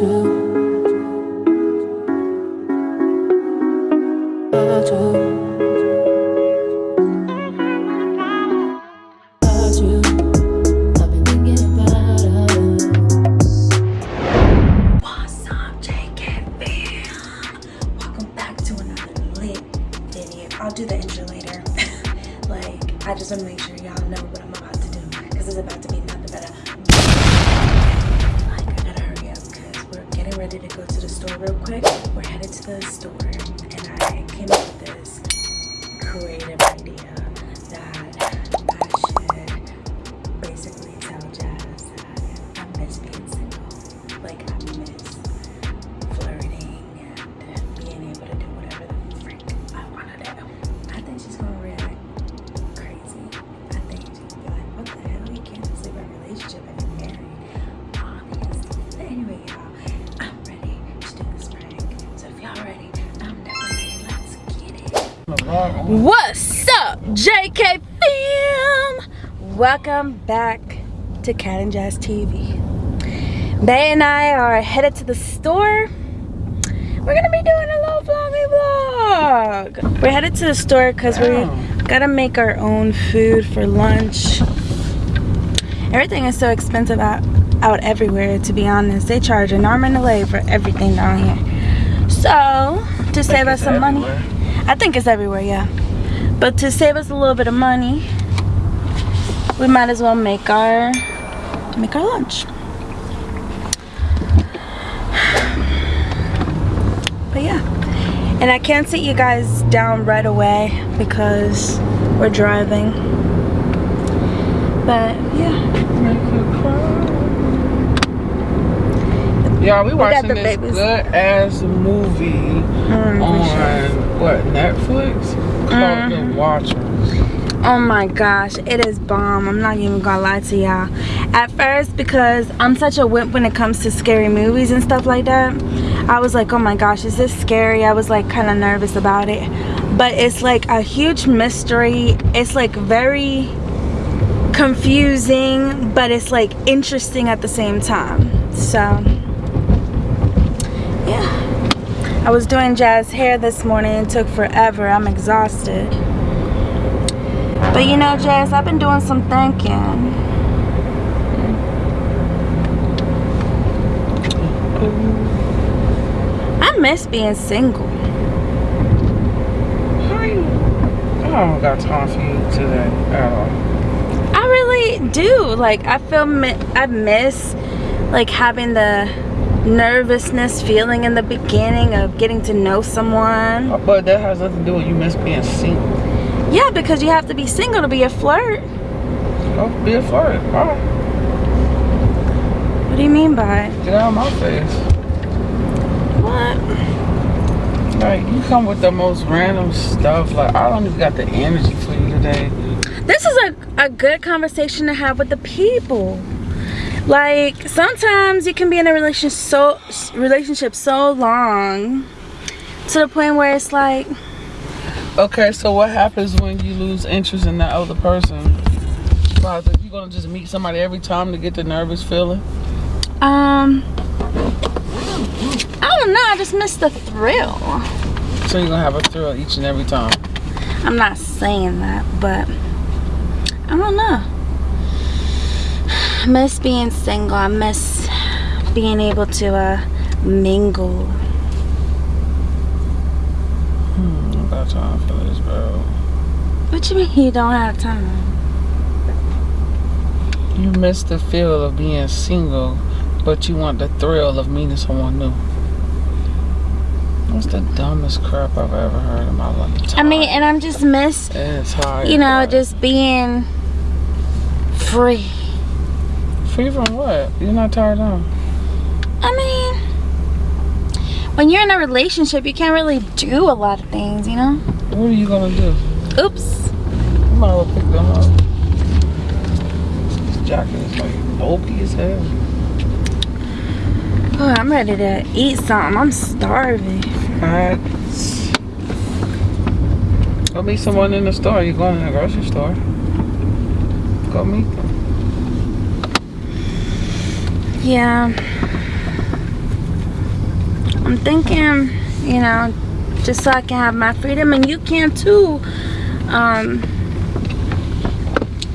I'll Welcome back to Cat and Jazz TV. Bay and I are headed to the store. We're gonna be doing a little vloggy vlog. We're headed to the store because we gotta make our own food for lunch. Everything is so expensive out, out everywhere, to be honest. They charge an arm and a leg for everything down here. So, to save us some money, I think it's everywhere, yeah. But to save us a little bit of money, we might as well make our make our lunch. But yeah. And I can't sit you guys down right away because we're driving. But yeah. Y'all, we got watching this babies. good ass movie Mm, on what Netflix called Mhm. The Watchers. Oh my gosh, it is bomb. I'm not even gonna lie to y'all. At first, because I'm such a wimp when it comes to scary movies and stuff like that, I was like, oh my gosh, is this scary? I was like kind of nervous about it. But it's like a huge mystery. It's like very confusing, but it's like interesting at the same time. So, yeah. I was doing Jazz hair this morning. It took forever. I'm exhausted. But you know, Jazz, I've been doing some thinking. I miss being single. I don't got time for you today at all. I really do. Like, I feel mi- I miss like having the nervousness feeling in the beginning of getting to know someone. But that has nothing to do with you miss being single. Yeah, because you have to be single to be a flirt. Go be a flirt. Bye. What do you mean by? Get out of my face. What? Like you come with the most random stuff. Like I don't even got the energy for you today. this is a, a good conversation to have with the people like sometimes you can be in a relationship so relationship so long to the point where it's like Okay, so what happens when you lose interest in that other person? Like, you gonna just meet somebody every time to get the nervous feeling? um i don't know i just miss the thrill So you're gonna have a thrill each and every time. i'm not saying that but i don't know I miss being single i miss being able to uh mingle Hmm, got time for this, bro. what you mean you don't have time You miss the feel of being single, but you want the thrill of meeting someone new. That's the dumbest crap I've ever heard in my life. i mean and i'm just miss it's hard. you know, just being free. Free from what? You're not tired of. I mean, when you're in a relationship, you can't really do a lot of things, you know? What are you gonna do? Oops. You might as well pick them up. This jacket is like bulky as hell. Oh, I'm ready to eat something. I'm starving. Facts. Go meet someone in the store. You're going to the grocery store. Go meet them. Yeah. I'm thinking, you know, just so I can have my freedom and you can too. Um,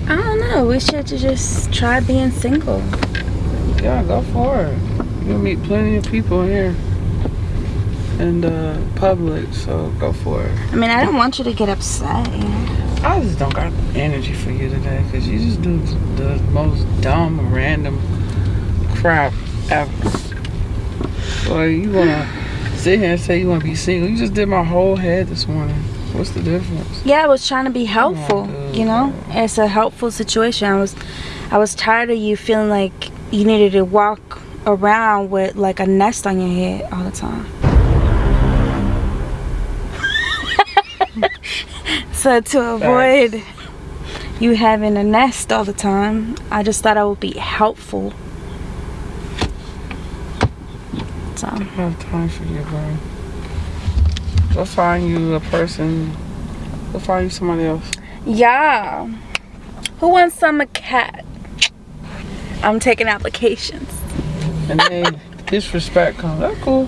I don't know. We should just try being single. Yeah, go for it. You'll meet plenty of people here in the public, so go for it. I mean, I don't want you to get upset. You know? I just don't got energy for you today because you just do the most dumb, random crap ever. Well, you wanna sit here and say you wanna be single? You just did my whole head this morning. What's the difference? Yeah, I was trying to be helpful. Oh you know, it's a helpful situation. I was, I was tired of you feeling like you needed to walk around with like a nest on your head all the time. so to avoid you having a nest all the time, I just thought I would be helpful. So I don't have time for you, bro. Go find you a person. Go find you somebody else. yeah, who wants some a cat? I'm taking applications. And then disrespect comes. That's cool.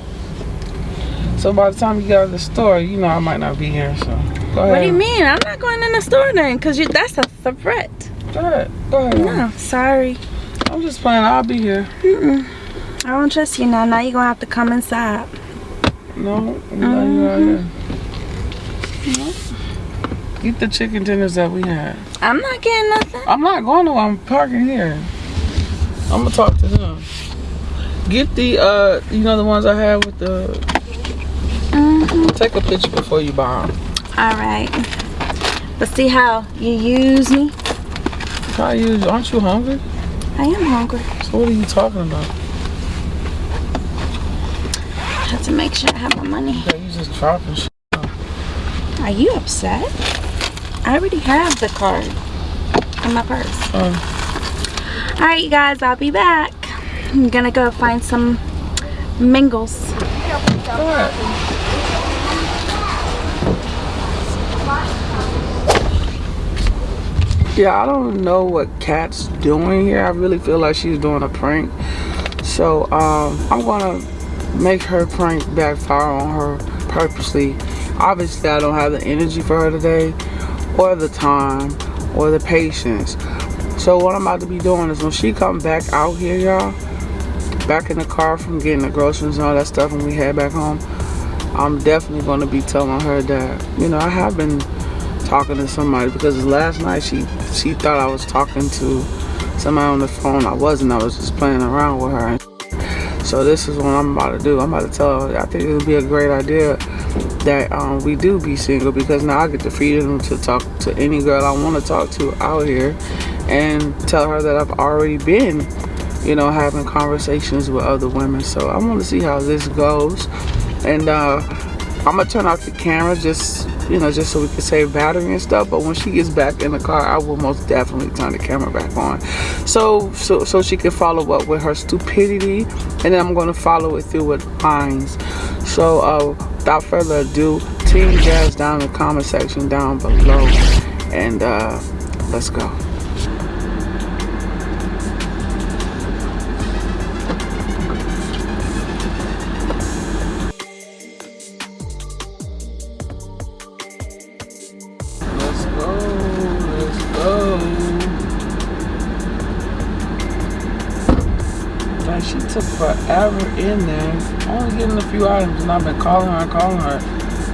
So by the time you get out of the store, you know I might not be here. So go ahead. What do you mean? I'm not going in the store then, cause you, that's a threat. Ahead. Go ahead. No, sorry. I'm just playing. I'll be here. Mm-mm. I don't trust you now. Now you're gonna have to come inside. No, you out here. Eat the chicken dinners that we had. I'm not getting nothing. I'm not going to. I'm parking here. I'm gonna talk to them. Get the uh, you know the ones I had with the. hmm Take a picture before you buy them. All right. Let's see how you use me? How use. Aren't you hungry? I am hungry. So what are you talking about? Have to make sure I have my money. Yeah, you just dropping shit. Are you upset? I already have the card in my purse. Uh, All right, you guys. I'll be back. I'm gonna go find some mingles. Yeah, I don't know what Kat's doing here. I really feel like she's doing a prank. So um, I'm gonna make her prank backfire on her purposely. Obviously, I don't have the energy for her today, or the time, or the patience. So what I'm about to be doing is when she come back out here, y'all, back in the car from getting the groceries and all that stuff, and we head back home, I'm definitely gonna be telling her that you know I have been talking to somebody because last night she she thought I was talking to somebody on the phone. I wasn't. I was just playing around with her. So this is what I'm about to do. I'm about to tell her. I think it would be a great idea that um, we do be single because now I get the freedom to talk to any girl I want to talk to out here and tell her that I've already been, you know, having conversations with other women. So I want to see how this goes. And uh, I'm gonna turn off the camera just you know just so we can save battery and stuff but when she gets back in the car I will most definitely turn the camera back on. So so so she can follow up with her stupidity and then I'm gonna follow it through with lines so uh, without further ado team jazz down in the comment section down below and uh, let's go forever in there. Only getting a few items and I've been calling her calling her.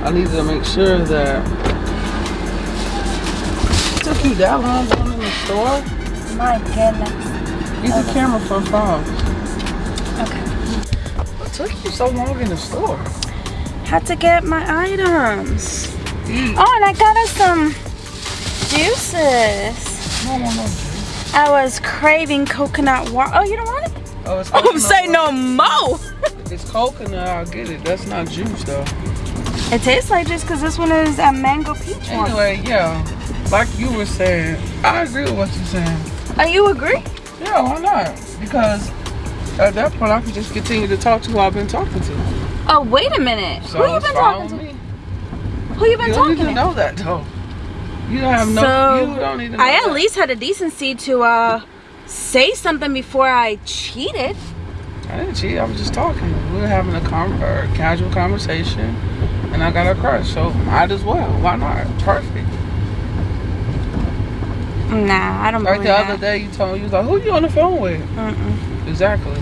I need to make sure that it took you that long going in the store? My goodness. Use the camera for a phone. Okay. What took you so long in the store? Had to get my items. Oh, and I got us some juices. No, no, no. I was craving coconut water. Oh, you don't want? Oh, it's Oh, coconut say no water. more. It's coconut, I'll get it. That's not juice though. It tastes like juice because this one is a mango peach one. Anyway, yeah, like you were saying, I agree with what you're saying. Oh, you agree? Yeah, why not? Because at that point, I can just continue to talk to who I've been talking to. Oh, wait a minute. So Who you been talking to? me. Who you been You don't talking need to to? know that though. You don't have no. so you don't need to know I at that. least had a decency to uh say something before I cheated. I didn't cheat. I was just talking. We were having a, com- a casual conversation, and I got a crush. So might as well. Why not? Perfect. Nah, I don't Like the other day, you told me you was like, "Who you on the phone with?" Mm-mm. Exactly.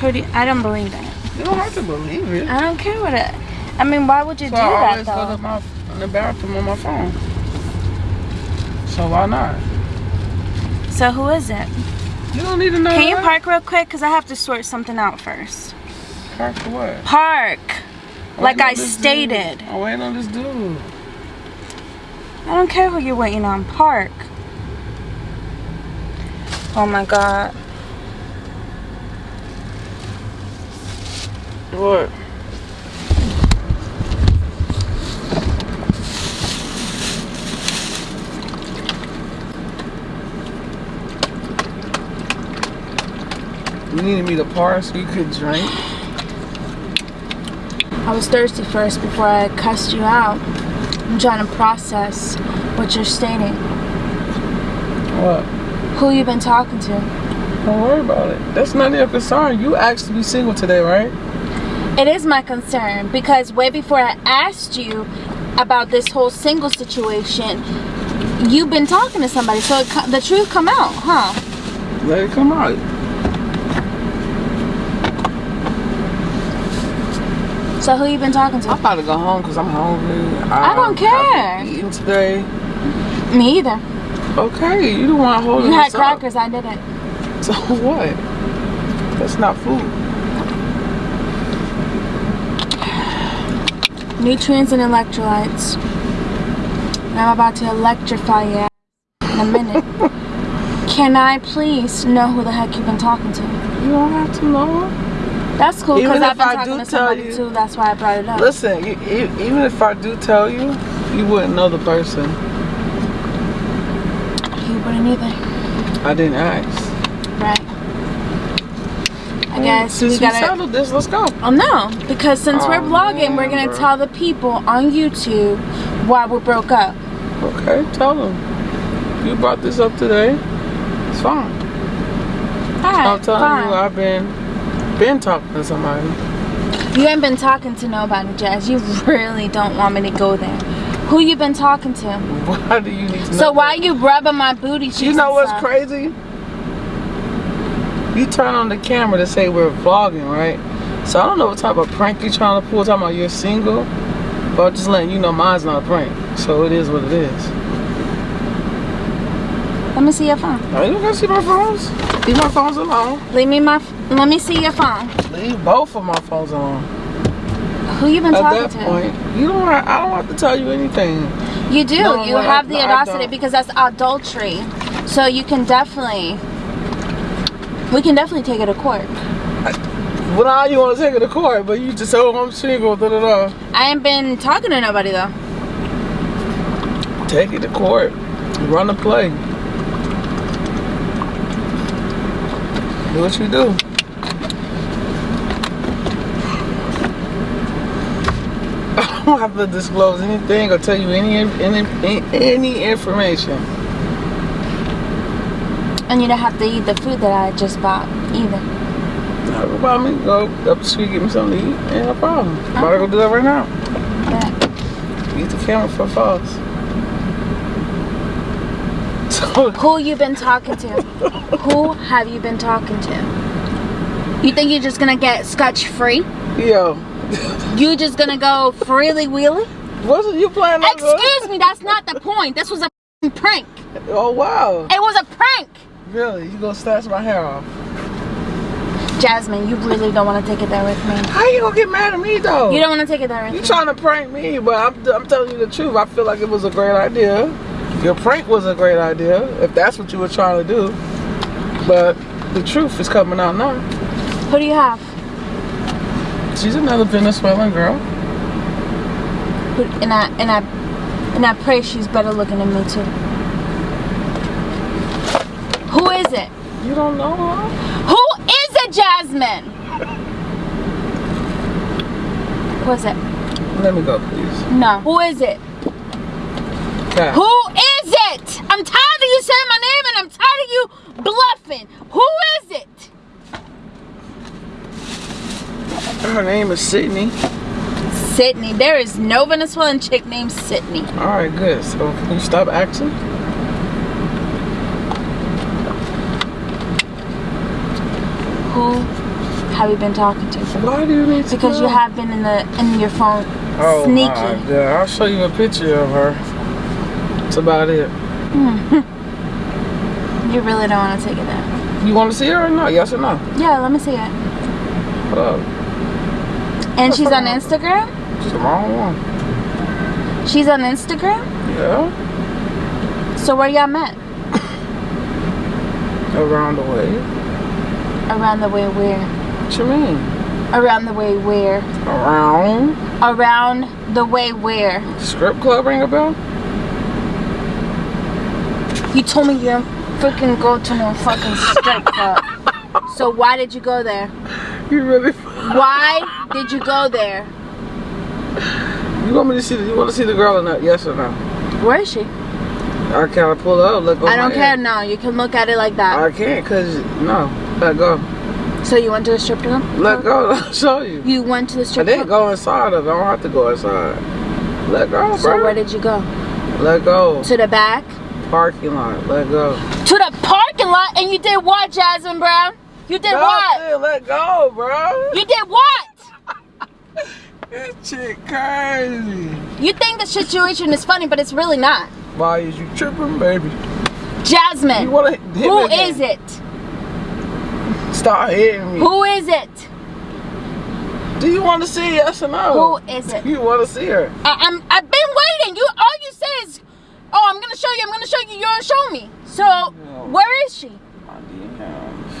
Who do you- I don't believe that. You don't have to believe it. I don't care what it. I mean, why would you So do I that always go though? to my in the bathroom on my phone. So why not? So who is it? You don't need to know. Can you that. park real quick? Cause I have to sort something out first. Park for what? Park. Like I stated. Dude. I'm waiting on this dude. I don't care who you're waiting on. Park. Oh my god. What? You needed me to park so you could drink? I was thirsty first before I cussed you out. I'm trying to process what you're stating. What? Who you been talking to? Don't worry about it. That's of your concern. You asked to be single today, right? It is my concern because way before I asked you about this whole single situation, you've been talking to somebody. So it, the truth come out, huh? Let it come out. So who you been talking to? I'm about to go home because I'm hungry. I um, don't care. I've eating today. Me either. Okay, you the one holding You had this up. crackers, I didn't. So what? That's not food. Nutrients and electrolytes. And I'm about to electrify you in a minute. Can I please know who the heck you've been talking to? You don't have to know. That's cool because I've if been I talking do to tell somebody you- too. That's why I brought it up. Listen, you, e- even if I do tell you, you wouldn't know the person. You wouldn't either. I didn't ask. Right. I guess Since we we gotta. settled this, let's go. Oh no, because since we're Oh, vlogging, we're gonna bro. tell the people on YouTube why we broke up. Okay, tell them. You brought this up today. It's fine. Alright, I'm telling fine. you, I've been been talking to somebody. You ain't been talking to nobody, Jazz. You really don't want me to go there. Who you been talking to? Why do you need to? So why that? you rubbing my booty cheeks? You know what's stuff? crazy? You turn on the camera to say we're vlogging, right? So I don't know what type of prank you're trying to pull. Talking about you're single, but I'm just letting you know mine's not a prank. So it is what it is. Let me see your phone. Are you gonna see my phones? Leave my phones alone. Leave me my. Let me see your phone. Leave both of my phones alone. Who you been At talking that to? point, you don't. I don't have to tell you anything. You do. No, you have the I audacity because that's adultery. So you can definitely. We can definitely take it to court. Well, now you want to take it to court, but you just say, "Oh, I'm single." Da da da. I ain't been talking to nobody though. Take it to court. Run the play. Do what you do. I don't have to disclose anything or tell you any any any information. And you don't have to eat the food that I just bought either. About me. Go up the street, get me something to eat. Ain't no problem. I'm About to go do that right now. But Use the camera for false. Who you been talking to? who have you been talking to? You think you're just gonna get scotch free? yo, You just gonna go freely wheely? wasn't you playing? on Excuse me, that's not the point. This was a prank. Oh wow. It was a prank. Really? You gonna snatch my hair off? Jasmine, you really don't want to take it there with me. How you gonna get mad at me though? You don't want to take it there with You me. trying to prank me, but I'm, I'm telling you the truth. I feel like it was a great idea. Your prank was a great idea, if that's what you were trying to do. But the truth is coming out now. Who do you have? She's another Venezuelan girl. And I and I and I pray she's better looking than me too. Who is it? You don't know her? Who is it, Jasmine? Who is it? Let me go, please. No. Who is it? Who is it? I'm tired of you saying my name and I'm tired of you bluffing. Who is it? Her name is Sydney. Sydney. There is no Venezuelan chick named Sydney. All right, good. So can you stop acting? Who have you been talking to? Why do you need to Because you have been in the in your phone Oh sneaky. my god! I'll show you a picture of her. That's about it. Hmm. You really don't want to take it there. You want to see her or not? Yes or no? Yeah, let me see it. Hold up. And she's on Instagram. She's the wrong one. She's on Instagram. Yeah. So where y'all met? Around the way. Around the way where? What you mean? Around the way where? Around? Around the way where? Script club ring a bell? You told me you didn't freaking go to no fucking strip club. So why did you go there? You really? Why did you go there? You want me to see? The, you want to see the girl or not? Yes or no? Where is she? I can't pull up. Look. I don't care hand. now. You can look at it like that. I can't cause no. Let go. So you went to the strip club? Let go. I'll show you. You went to the strip. I didn't club? go inside of it. I don't have to go inside. Let go, So bro. where did you go? Let go. To the back? Parking lot. Let go. To the parking lot and you did what, Jasmine Brown? You did what? Let go, bro. You did what? This chick crazy. You think the situation is funny, but it's really not. Why is you tripping, baby? Jasmine, You wanna hit who is it? Start hitting me. Who is it? Do you want to see yes or no? Who is it? You want to see her? I, I'm. I've been waiting. You all you say is, "Oh, I'm gonna show you. I'm gonna show you. You don't show me." So where is she? My DMs.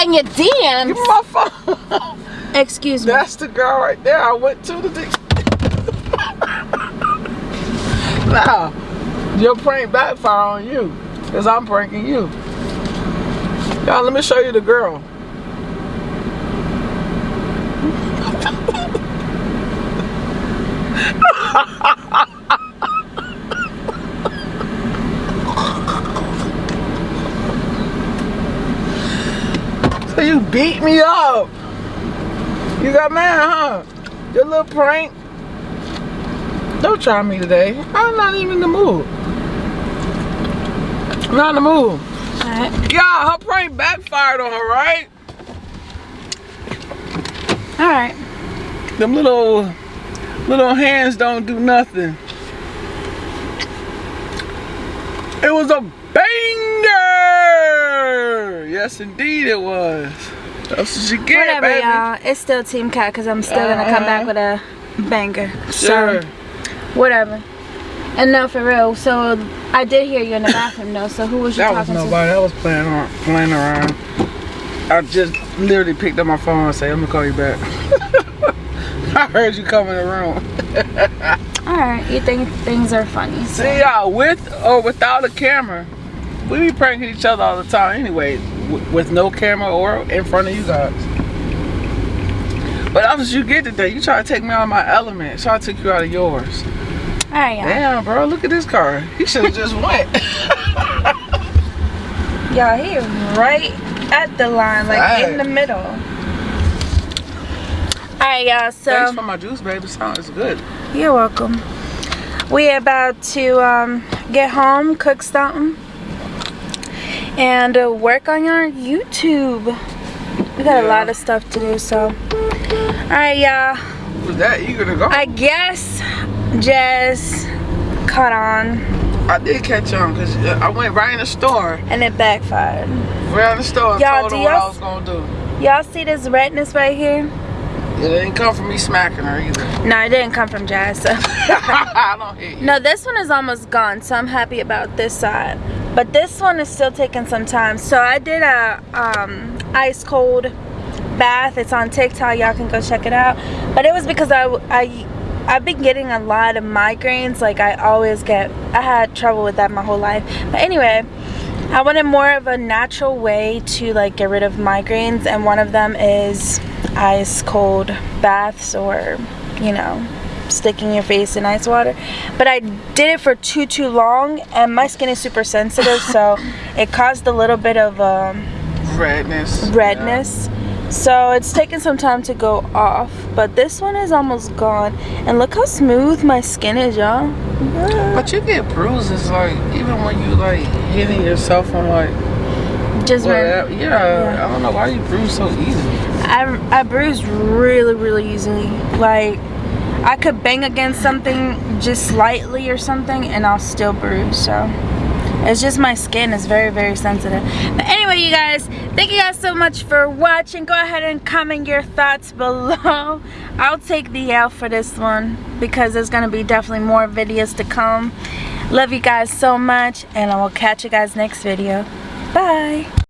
And your Give me DMs. my phone. Excuse me. That's the girl right there. I went to the. now, your prank backfire on you, cause I'm pranking you. Y'all, let me show you the girl. So you beat me up. You got mad, huh? Your little prank. Don't try me today. I'm not even in the mood. I'm not in the mood. Alright. Yeah, her prank backfired on her, right? Alright. Them little little hands don't do nothing. It was a banger! Yes, indeed it was. That's what you get, Whatever, baby. y'all. It's still Team Cat because I'm still gonna come back uh-huh. with a banger. Sure. So whatever. And no, for real. So I did hear you in the bathroom, though. So who was you That was talking nobody. That was playing around. Playing around. I just literally picked up my phone and said, "I'm gonna call you back." I heard you the room. All right. You think things are funny? So. See y'all with or without a camera. We be pranking each other all the time anyway, with no camera or in front of you guys. But that's what you get today. You try to take me out of my element. So I took you out of yours. All right, y'all. Damn, bro, look at this car. He should have just went. Y'all, he right at the line, like Right. in the middle. All right, y'all. So Thanks for my juice, baby. Sounds good. You're welcome. We about to um, get home, cook something, and uh, work on our YouTube. We got a lot of stuff to do, so. All right, y'all. Was that You gonna go? I guess Jazz caught on, I did catch on because I went right in the store. and it backfired. Right in the store Y'all, told do what y'all I was gonna do. Y'all see this redness right here? It didn't come from me smacking her either. No, it didn't come from Jazz. So. I don't hit you. No, this one is almost gone, so I'm happy about this side. But this one is still taking some time. So I did a um, ice cold bath. It's on TikTok. Y'all can go check it out. But it was because I, I, I've been getting a lot of migraines. Like I always get, I had trouble with that my whole life. But anyway, I wanted more of a natural way to like get rid of migraines. And one of them is ice cold baths or, you know, sticking your face in ice water but I did it for too too long and my skin is super sensitive so it caused a little bit of um, Redness. redness So it's taking some time to go off, but this one is almost gone. And look how smooth my skin is, y'all. But you get bruises like even when you like hitting yourself on like Just whatever. very, Yeah, Yeah. I don't know why you bruise so easily. I, I bruise really, really easily. Like, I could bang against something just slightly or something and I'll still bruise, so. It's just my skin is very, very sensitive. But anyway, you guys, thank you guys so much for watching. Go ahead and comment your thoughts below. I'll take the L for this one because there's going to be definitely more videos to come. Love you guys so much and I will catch you guys next video. Bye.